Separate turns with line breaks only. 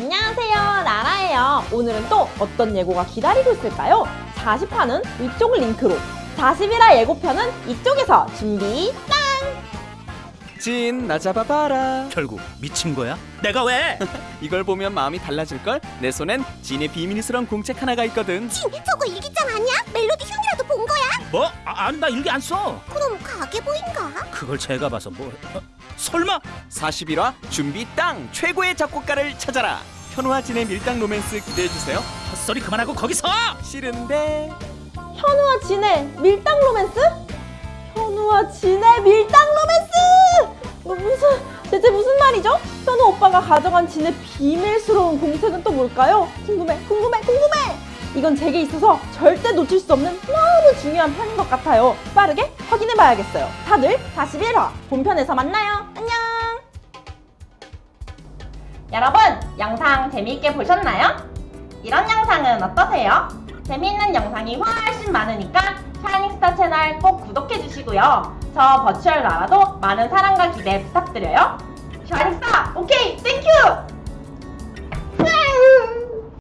안녕하세요 나라예요 오늘은 또 어떤 예고가 기다리고 있을까요? 40화는 이쪽 링크로 41화 예고편은 이쪽에서 준비
진, 나 잡아봐라.
결국 미친 거야? 내가 왜?
이걸 보면 마음이 달라질걸? 내 손엔 진의 비밀스러운 공책 하나가 있거든.
진, 저거 일기장 아니야? 멜로디 흉이라도 본 거야?
뭐? 아, 아니 나 일기 안 써.
그럼 가게 보인가?
그걸 제가 봐서 뭐? 어? 설마?
41화 준비 땅! 최고의 작곡가를 찾아라. 현우와 진의 밀당 로맨스 기대해주세요.
헛소리 그만하고 거기서!
싫은데...
현우와 진의 밀당 로맨스? 현우와 진의 밀당 로맨스! 뭐 무슨 대체 무슨 말이죠? 현우 오빠가 가져간 진의 비밀스러운 공책은 또 뭘까요? 궁금해 궁금해 궁금해! 이건 제게 있어서 절대 놓칠 수 없는 너무 중요한 편인 것 같아요. 빠르게 확인해 봐야겠어요. 다들 41화 본편에서 만나요. 안녕! 여러분, 영상 재미있게 보셨나요? 이런 영상은 어떠세요? 재미있는 영상이 훨씬 많으니까 샤이닝스타 채널 꼭 구독해주시고요. 저 virtual 나라도 많은 사랑과 기대 부탁드려요. 샤이닝스타, 오케이, thank you!